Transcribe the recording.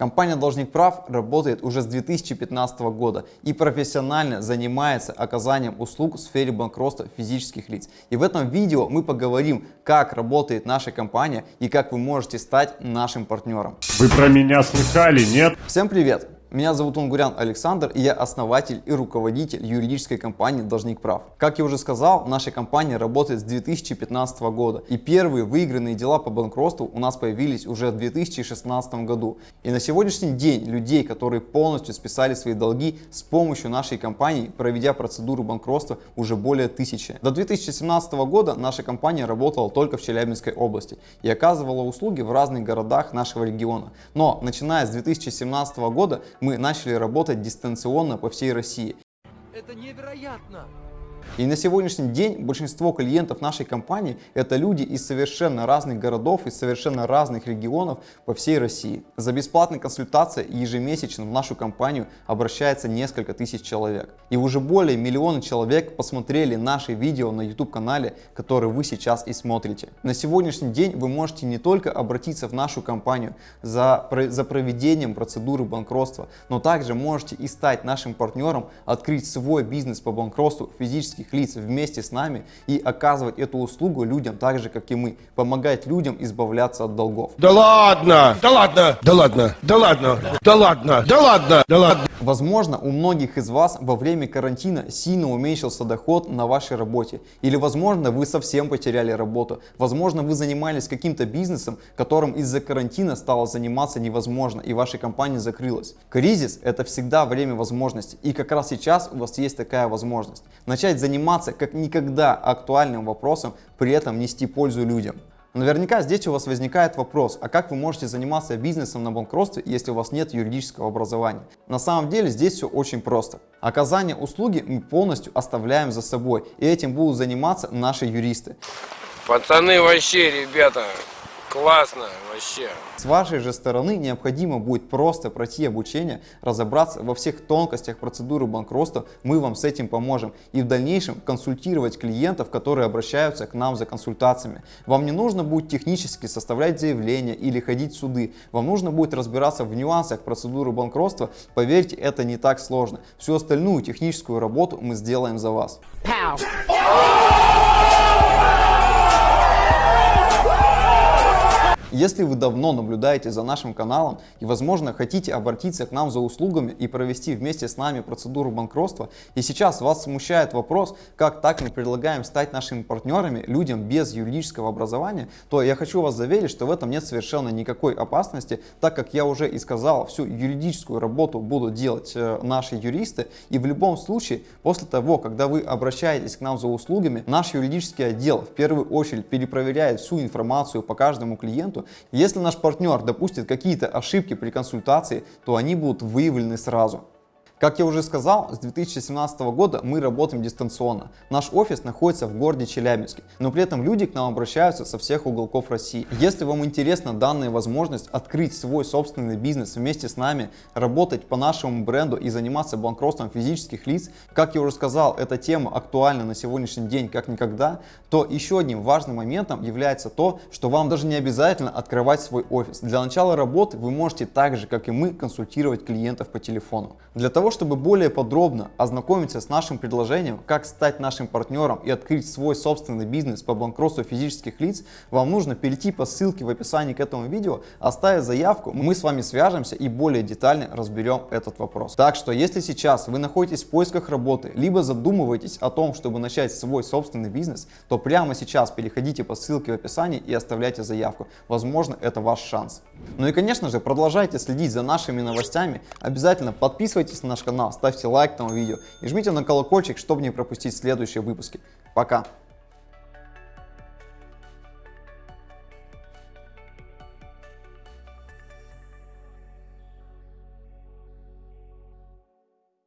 Компания «Должник прав» работает уже с 2015 года и профессионально занимается оказанием услуг в сфере банкротства физических лиц. И в этом видео мы поговорим, как работает наша компания и как вы можете стать нашим партнером. Вы про меня слыхали, нет? Всем привет! Меня зовут Унгурян Александр, и я основатель и руководитель юридической компании «Должник прав». Как я уже сказал, наша компания работает с 2015 года, и первые выигранные дела по банкротству у нас появились уже в 2016 году. И на сегодняшний день людей, которые полностью списали свои долги с помощью нашей компании, проведя процедуру банкротства, уже более тысячи. До 2017 года наша компания работала только в Челябинской области и оказывала услуги в разных городах нашего региона. Но начиная с 2017 года мы начали работать дистанционно по всей России. Это невероятно! И на сегодняшний день большинство клиентов нашей компании это люди из совершенно разных городов, из совершенно разных регионов по всей России. За бесплатной консультацией ежемесячно в нашу компанию обращается несколько тысяч человек. И уже более миллиона человек посмотрели наши видео на YouTube канале, который вы сейчас и смотрите. На сегодняшний день вы можете не только обратиться в нашу компанию за, за проведением процедуры банкротства, но также можете и стать нашим партнером, открыть свой бизнес по банкротству физически физических лиц вместе с нами и оказывать эту услугу людям так же, как и мы. Помогать людям избавляться от долгов. Да ладно! Да ладно! Да ладно! Да ладно! Да ладно! Да ладно! Да ладно! Возможно, у многих из вас во время карантина сильно уменьшился доход на вашей работе. Или, возможно, вы совсем потеряли работу. Возможно, вы занимались каким-то бизнесом, которым из-за карантина стало заниматься невозможно, и ваша компания закрылась. Кризис – это всегда время возможностей. И как раз сейчас у вас есть такая возможность. Начать заниматься как никогда актуальным вопросом, при этом нести пользу людям. Наверняка здесь у вас возникает вопрос, а как вы можете заниматься бизнесом на банкротстве, если у вас нет юридического образования? На самом деле здесь все очень просто. Оказание услуги мы полностью оставляем за собой, и этим будут заниматься наши юристы. Пацаны вообще, ребята, Классно вообще. С вашей же стороны необходимо будет просто пройти обучение, разобраться во всех тонкостях процедуры банкротства, мы вам с этим поможем. И в дальнейшем консультировать клиентов, которые обращаются к нам за консультациями. Вам не нужно будет технически составлять заявление или ходить в суды. Вам нужно будет разбираться в нюансах процедуры банкротства. Поверьте, это не так сложно. Всю остальную техническую работу мы сделаем за вас. Pow. Если вы давно наблюдаете за нашим каналом и, возможно, хотите обратиться к нам за услугами и провести вместе с нами процедуру банкротства, и сейчас вас смущает вопрос, как так мы предлагаем стать нашими партнерами людям без юридического образования, то я хочу вас заверить, что в этом нет совершенно никакой опасности, так как я уже и сказал, всю юридическую работу будут делать э, наши юристы, и в любом случае, после того, когда вы обращаетесь к нам за услугами, наш юридический отдел в первую очередь перепроверяет всю информацию по каждому клиенту, клиенту. Если наш партнер допустит какие-то ошибки при консультации, то они будут выявлены сразу. Как я уже сказал, с 2017 года мы работаем дистанционно. Наш офис находится в городе Челябинске, но при этом люди к нам обращаются со всех уголков России. Если вам интересна данная возможность открыть свой собственный бизнес вместе с нами, работать по нашему бренду и заниматься банкротством физических лиц, как я уже сказал, эта тема актуальна на сегодняшний день как никогда, то еще одним важным моментом является то, что вам даже не обязательно открывать свой офис. Для начала работы вы можете так же, как и мы, консультировать клиентов по телефону. Для чтобы более подробно ознакомиться с нашим предложением, как стать нашим партнером и открыть свой собственный бизнес по банкротству физических лиц, вам нужно перейти по ссылке в описании к этому видео, оставить заявку, мы с вами свяжемся и более детально разберем этот вопрос. Так что, если сейчас вы находитесь в поисках работы, либо задумываетесь о том, чтобы начать свой собственный бизнес, то прямо сейчас переходите по ссылке в описании и оставляйте заявку. Возможно, это ваш шанс. Ну и, конечно же, продолжайте следить за нашими новостями. Обязательно подписывайтесь на наш наш канал, ставьте лайк этому видео и жмите на колокольчик, чтобы не пропустить следующие выпуски. Пока!